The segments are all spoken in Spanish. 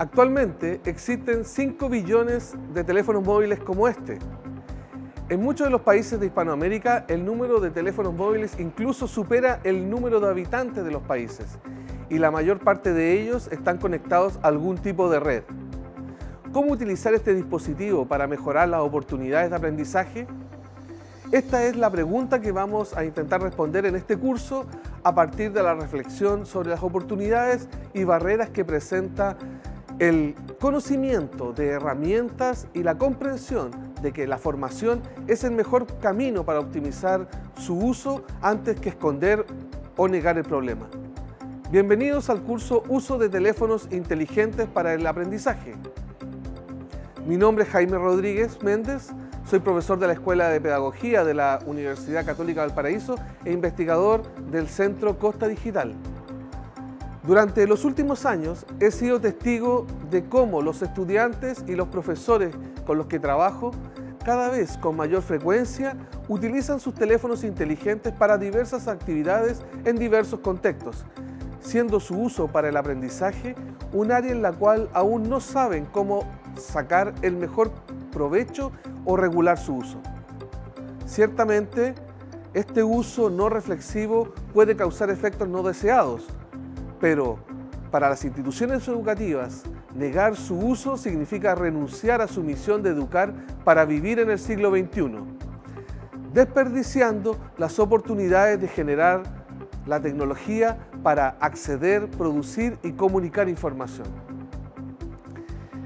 Actualmente existen 5 billones de teléfonos móviles como este. En muchos de los países de Hispanoamérica el número de teléfonos móviles incluso supera el número de habitantes de los países y la mayor parte de ellos están conectados a algún tipo de red. ¿Cómo utilizar este dispositivo para mejorar las oportunidades de aprendizaje? Esta es la pregunta que vamos a intentar responder en este curso a partir de la reflexión sobre las oportunidades y barreras que presenta el conocimiento de herramientas y la comprensión de que la formación es el mejor camino para optimizar su uso antes que esconder o negar el problema. Bienvenidos al curso Uso de teléfonos inteligentes para el aprendizaje. Mi nombre es Jaime Rodríguez Méndez, soy profesor de la Escuela de Pedagogía de la Universidad Católica del Paraíso e investigador del Centro Costa Digital. Durante los últimos años he sido testigo de cómo los estudiantes y los profesores con los que trabajo cada vez con mayor frecuencia utilizan sus teléfonos inteligentes para diversas actividades en diversos contextos, siendo su uso para el aprendizaje un área en la cual aún no saben cómo sacar el mejor provecho o regular su uso. Ciertamente, este uso no reflexivo puede causar efectos no deseados, pero para las instituciones educativas, negar su uso significa renunciar a su misión de educar para vivir en el siglo XXI, desperdiciando las oportunidades de generar la tecnología para acceder, producir y comunicar información.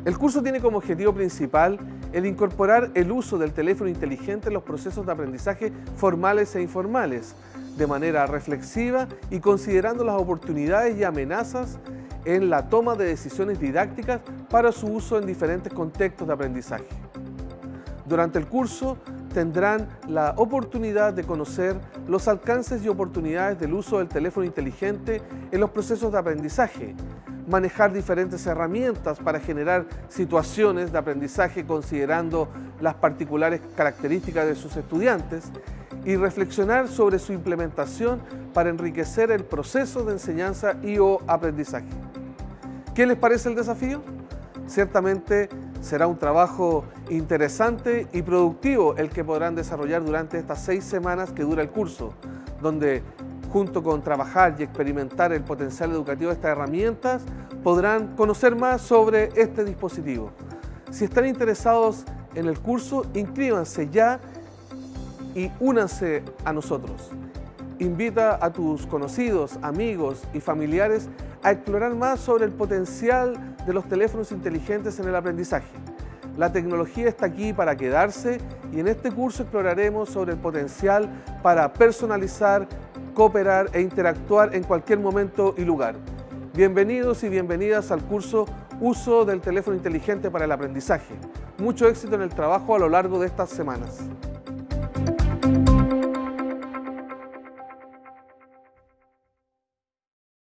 El curso tiene como objetivo principal el incorporar el uso del teléfono inteligente en los procesos de aprendizaje formales e informales, de manera reflexiva y considerando las oportunidades y amenazas en la toma de decisiones didácticas para su uso en diferentes contextos de aprendizaje. Durante el curso tendrán la oportunidad de conocer los alcances y oportunidades del uso del teléfono inteligente en los procesos de aprendizaje, manejar diferentes herramientas para generar situaciones de aprendizaje considerando las particulares características de sus estudiantes y reflexionar sobre su implementación para enriquecer el proceso de enseñanza y o aprendizaje. ¿Qué les parece el desafío? Ciertamente será un trabajo interesante y productivo el que podrán desarrollar durante estas seis semanas que dura el curso, donde junto con trabajar y experimentar el potencial educativo de estas herramientas, podrán conocer más sobre este dispositivo. Si están interesados en el curso, inscríbanse ya y únanse a nosotros. Invita a tus conocidos, amigos y familiares a explorar más sobre el potencial de los teléfonos inteligentes en el aprendizaje. La tecnología está aquí para quedarse y en este curso exploraremos sobre el potencial para personalizar, cooperar e interactuar en cualquier momento y lugar. Bienvenidos y bienvenidas al curso Uso del teléfono inteligente para el aprendizaje. Mucho éxito en el trabajo a lo largo de estas semanas.